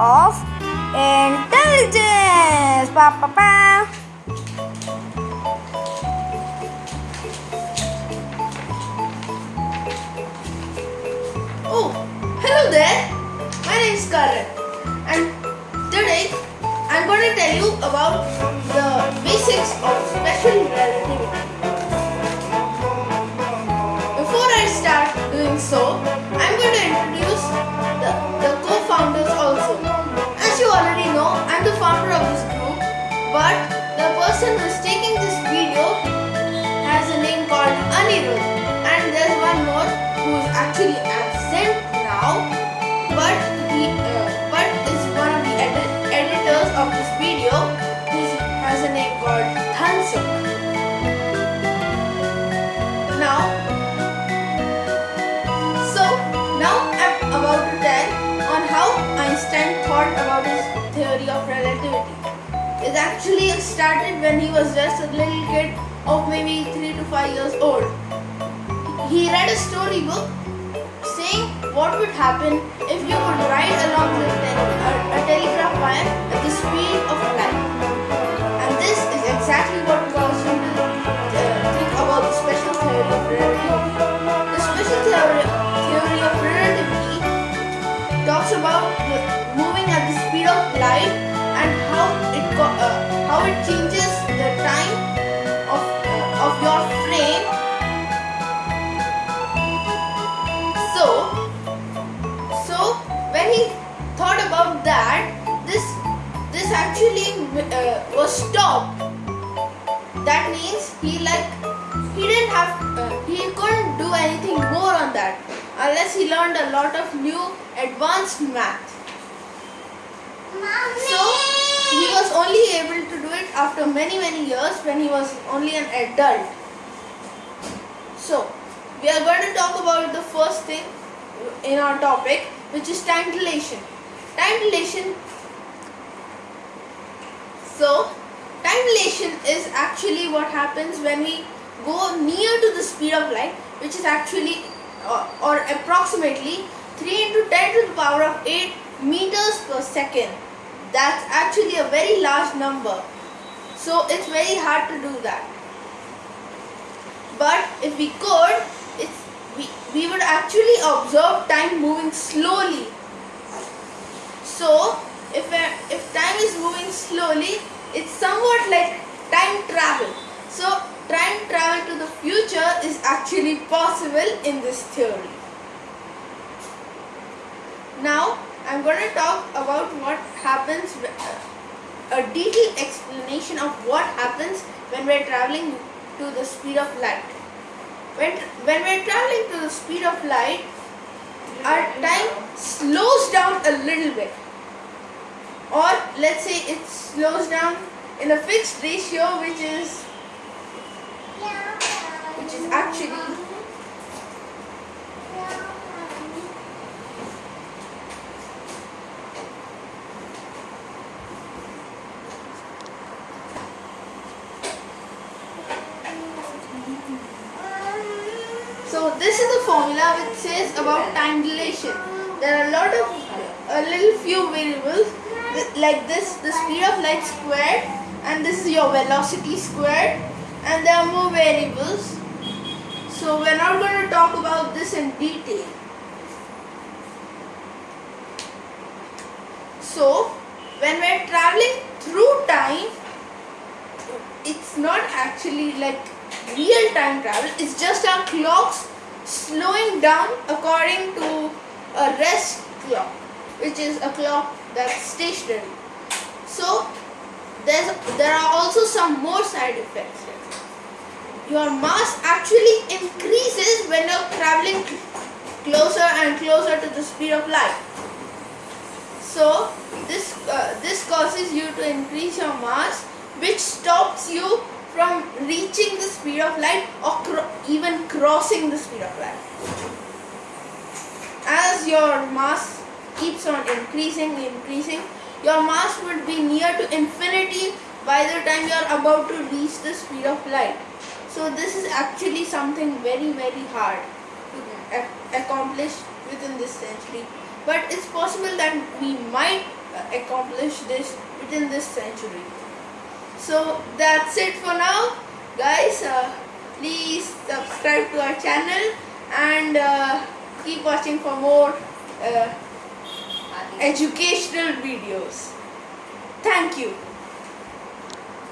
of intelligence. Pa, pa, pa. Oh, hello there. My name is Karan, and today I'm going to tell you about Anirudh, and there's one more who is actually absent now, but he uh, but is one of the edi- editors of this video. He has a name called Thansuk. Now, so now I'm about to tell on how Einstein thought about his theory of relativity. It actually started when he was just a little kid of maybe 3 to 5 years old. He read a storybook saying what would happen if you could ride along with a telegraph wire at the speed of light. And this is exactly what caused him to uh, think about the special theory of relativity. The special theory, theory of relativity talks about the moving it changes the time of uh, of your frame. So so when he thought about that, this this actually uh, was stopped. That means he like he didn't have uh, he couldn't do anything more on that unless he learned a lot of new advanced math. So he was only able to do it after many many years when he was only an adult. So we are going to talk about the first thing in our topic which is time dilation. Time dilation so time dilation is actually what happens when we go near to the speed of light which is actually uh, or approximately 3 into 10 to the power of 8 meters per second. That's actually a very large number. So it's very hard to do that. But if we could, it's, we, we would actually observe time moving slowly. So if, if time is moving slowly, it's somewhat like time travel. So time travel to the future is actually possible in this theory. Now I'm going to talk about what happens, uh, a detailed explanation of what happens when we're traveling to the speed of light. When, when we're traveling to the speed of light, our time slows down a little bit. Or let's say it slows down in a fixed ratio which is which is actually So this is the formula which says about time dilation. There are a lot of a little few variables like this the speed of light squared and this is your velocity squared and there are more variables. So we're not going to talk about this in detail. So when we're traveling through time it's not actually like real time travel. It's just our clocks slowing down according to a rest clock which is a clock that's stationary. So there's there are also some more side effects here. your mass actually increases when you're traveling closer and closer to the speed of light. So this uh, this causes you to increase your mass, which stops you from reaching the speed of light or even crossing the speed of light. As your mass keeps on increasing, increasing, your mass would be near to infinity by the time you are about to reach the speed of light. So this is actually something very very hard to accomplish within this century. But it's possible that we might uh, accomplish this within this century. So that's it for now, guys. Uh, please subscribe to our channel and uh, keep watching for more uh, educational videos. Thank you.